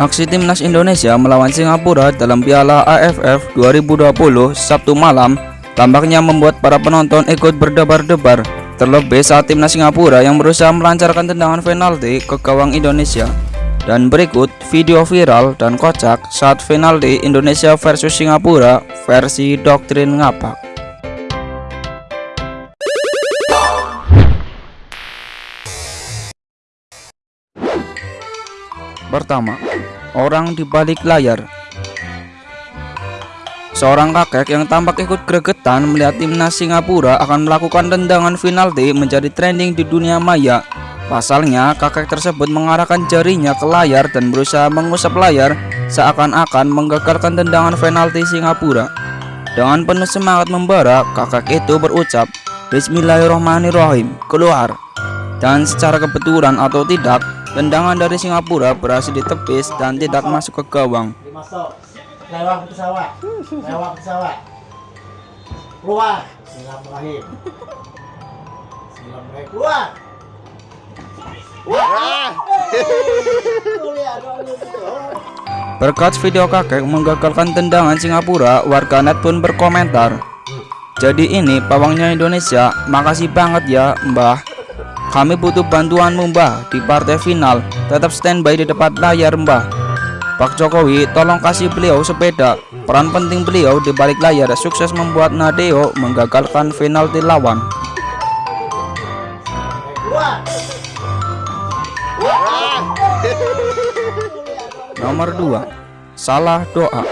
Aksi timnas Indonesia melawan Singapura dalam Piala AFF 2020 Sabtu malam tampaknya membuat para penonton ikut berdebar-debar terlebih saat timnas Singapura yang berusaha melancarkan tendangan penalti ke gawang Indonesia. Dan berikut video viral dan kocak saat penalti Indonesia versus Singapura versi doktrin ngapak. Pertama, orang di balik layar. Seorang kakek yang tampak ikut gregetan melihat timnas Singapura akan melakukan tendangan penalti menjadi trending di dunia maya Pasalnya, kakek tersebut mengarahkan jarinya ke layar dan berusaha mengusap layar seakan-akan menggagalkan tendangan penalti Singapura. Dengan penuh semangat membara, kakek itu berucap, Bismillahirrahmanirrahim, keluar. Dan secara kebetulan atau tidak, tendangan dari Singapura berhasil ditepis dan tidak masuk ke gawang. Lewat pesawat, lewat pesawat. Keluar. Bismillahirrahmanirrahim. Bismillahirrahmanirrahim. Keluar. Berkat video kakek menggagalkan tendangan Singapura, warganet pun berkomentar. Jadi ini pawangnya Indonesia, makasih banget ya mbah. Kami butuh bantuanmu mbah di partai final, tetap standby di depan layar mbah. Pak Jokowi tolong kasih beliau sepeda. Peran penting beliau di balik layar sukses membuat Nadeo menggagalkan penalti lawan. Nomor 2 Salah doa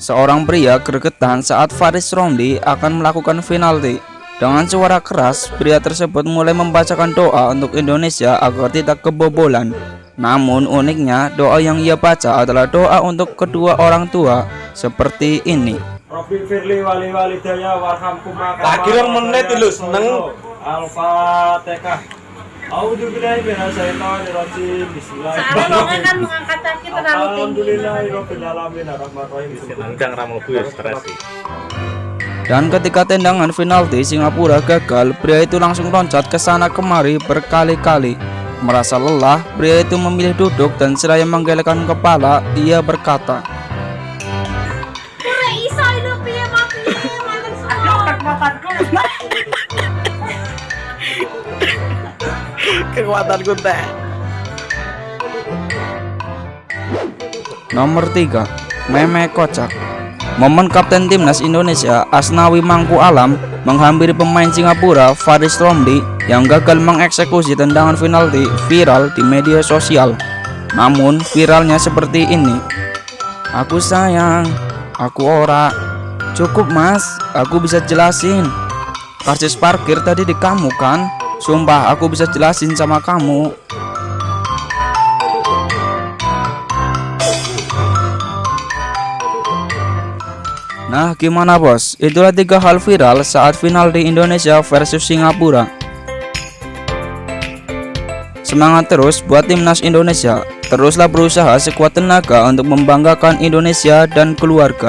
Seorang pria gregetan saat Faris Romli akan melakukan penalti Dengan suara keras, pria tersebut mulai membacakan doa untuk Indonesia agar tidak kebobolan Namun uniknya, doa yang ia baca adalah doa untuk kedua orang tua Seperti ini Robin Firly wali walidaya warhamkum menit lu seneng. Al-Fatihah. Minasyaitonirrajim. Soalnya lo kan mengangkat kaki terlalu tinggi. Alhamdulillahirabbil alamin arrahmanirrahim. Ya stres. Dan ketika tendangan penalti Singapura gagal, pria itu langsung loncat ke sana kemari berkali-kali. Merasa lelah, pria itu memilih duduk dan seraya menggelengkan kepala, ia berkata. Kekuatanku teh. Nomor 3 Meme kocak Momen Kapten Timnas Indonesia Asnawi Mangku Alam menghampiri pemain Singapura Faris Romli yang gagal mengeksekusi tendangan penalti viral di media sosial. Namun viralnya seperti ini. Aku sayang, aku ora. Cukup mas, aku bisa jelasin. Karcis parkir tadi di kamu kan? Sumpah aku bisa jelasin sama kamu. Nah gimana bos? Itulah tiga hal viral saat final di Indonesia versus Singapura. Semangat terus buat timnas Indonesia. Teruslah berusaha sekuat tenaga untuk membanggakan Indonesia dan keluarga.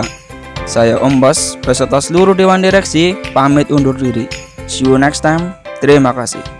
Saya Om Bos beserta seluruh Dewan Direksi pamit undur diri. See you next time. Terima kasih